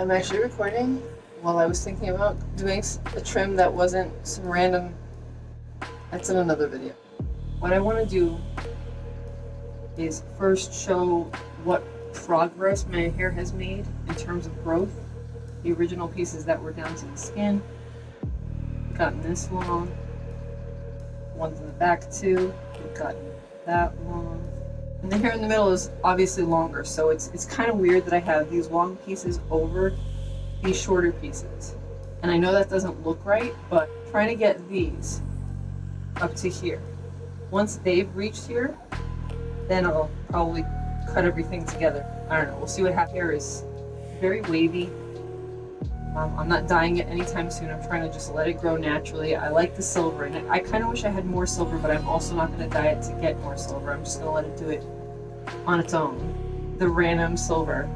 I'm actually recording while I was thinking about doing a trim that wasn't some random, that's in another video. What I want to do is first show what progress my hair has made in terms of growth. The original pieces that were down to the skin, gotten this long, ones in the back too, gotten that long. And the hair in the middle is obviously longer, so it's, it's kind of weird that I have these long pieces over these shorter pieces. And I know that doesn't look right, but trying to get these up to here. Once they've reached here, then I'll probably cut everything together. I don't know, we'll see what happens. Hair is very wavy. Um, I'm not dyeing it anytime soon. I'm trying to just let it grow naturally. I like the silver in it. I kind of wish I had more silver, but I'm also not going to dye it to get more silver. I'm just going to let it do it on its own. The random silver.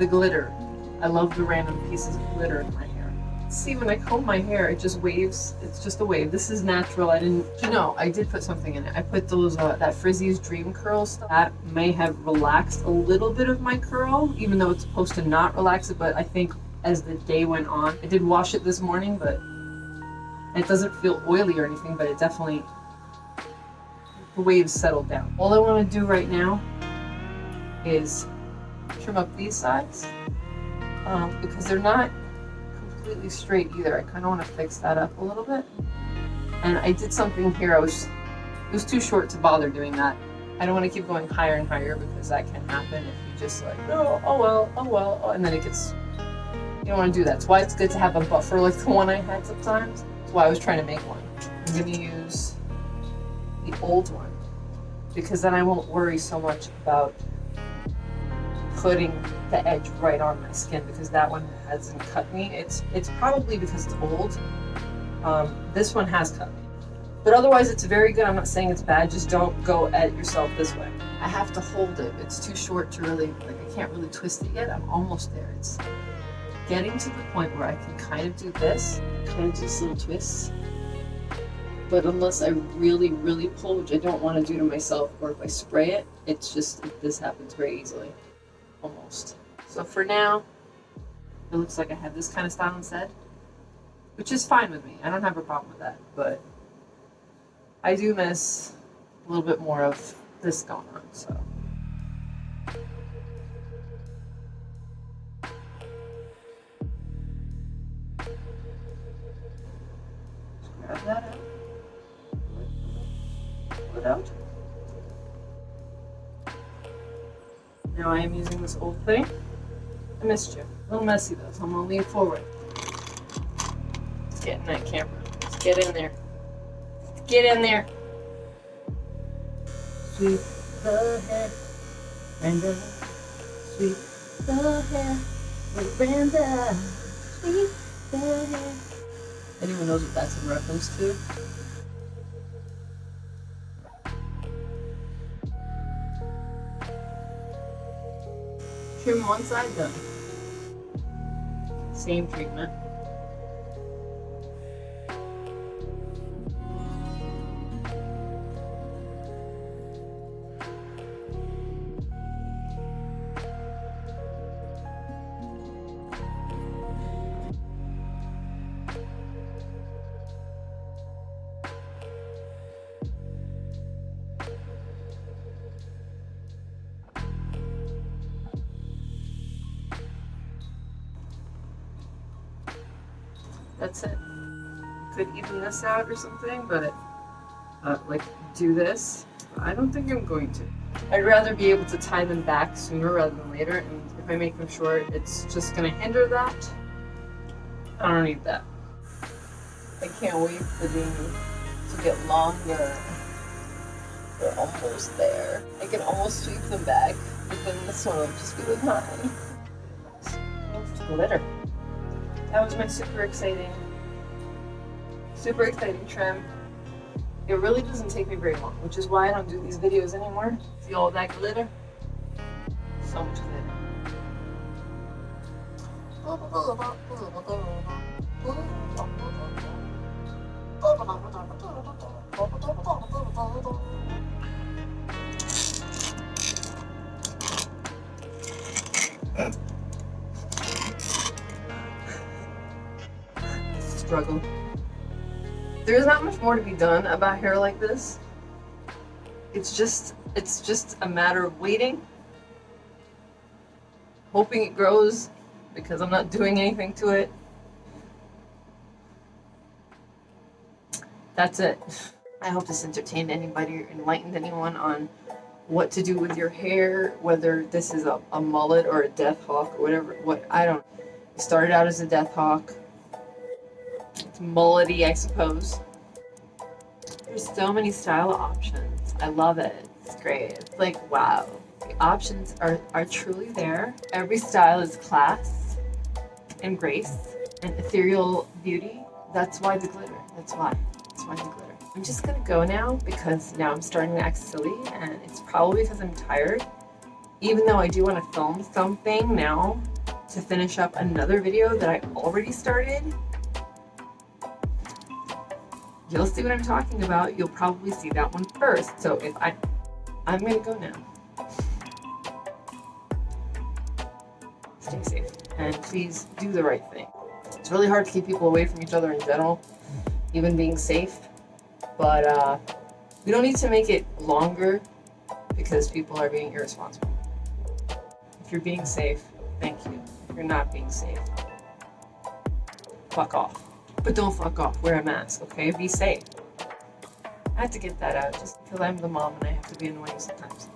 The glitter. I love the random pieces of glitter in my. See, when I comb my hair, it just waves. It's just a wave. This is natural. I didn't, you know, I did put something in it. I put those, uh, that Frizz-Ease Dream Curl stuff. That may have relaxed a little bit of my curl, even though it's supposed to not relax it, but I think as the day went on, I did wash it this morning, but it doesn't feel oily or anything, but it definitely, the waves settled down. All I want to do right now is trim up these sides um, because they're not completely straight either. I kind of want to fix that up a little bit. And I did something here. I was it was too short to bother doing that. I don't want to keep going higher and higher because that can happen if you just like, oh, oh well, oh well, oh, and then it gets, you don't want to do that. That's why it's good to have a buffer like the one I had sometimes. That's why I was trying to make one. I'm going to use the old one because then I won't worry so much about putting the edge right on my skin because that one hasn't cut me. It's it's probably because it's old. Um, this one has cut me. But otherwise it's very good. I'm not saying it's bad. Just don't go at yourself this way. I have to hold it. It's too short to really, like I can't really twist it yet. I'm almost there. It's getting to the point where I can kind of do this, kind of do little twists. But unless I really, really pull, which I don't want to do to myself, or if I spray it, it's just, this happens very easily almost. So for now, it looks like I have this kind of style instead, which is fine with me. I don't have a problem with that, but I do miss a little bit more of this going on, so. grab that out. Pull it out. Now I am using this old thing. I missed you. A little messy though, so I'm gonna lean forward. Let's get in that camera. Let's get in there. Let's get in there. Sweet the hair, Brenda. Sweet the hair, Brenda. Sweet the hair. Anyone knows what that's in reference to? Trim one side done. Same treatment. That's it. Could even this out or something, but uh, like do this. I don't think I'm going to. I'd rather be able to tie them back sooner rather than later, and if I make them short, it's just gonna hinder that. I don't need that. I can't wait for these to get longer. They're almost there. I can almost sweep them back, but then this one will just be with mine. Glitter. That was my super exciting, super exciting trim. It really doesn't take me very long, which is why I don't do these videos anymore. See all that glitter? So much glitter. Uh, struggle. There's not much more to be done about hair like this. It's just, it's just a matter of waiting, hoping it grows because I'm not doing anything to it. That's it. I hope this entertained anybody or enlightened anyone on what to do with your hair, whether this is a, a mullet or a death hawk or whatever. What I don't. It started out as a death hawk. It's mullety, I suppose. There's so many style options. I love it. It's great. It's like wow. The options are are truly there. Every style is class and grace and ethereal beauty. That's why the glitter. That's why. That's why the glitter. I'm just gonna go now because now I'm starting to act silly and it's probably because I'm tired. Even though I do want to film something now to finish up another video that I already started. You'll see what I'm talking about. You'll probably see that one first. So if I, I'm gonna go now. Stay safe and please do the right thing. It's really hard to keep people away from each other in general, even being safe but uh, we don't need to make it longer because people are being irresponsible. If you're being safe, thank you. If you're not being safe, fuck off. But don't fuck off. Wear a mask, okay? Be safe. I had to get that out just because I'm the mom and I have to be annoying sometimes.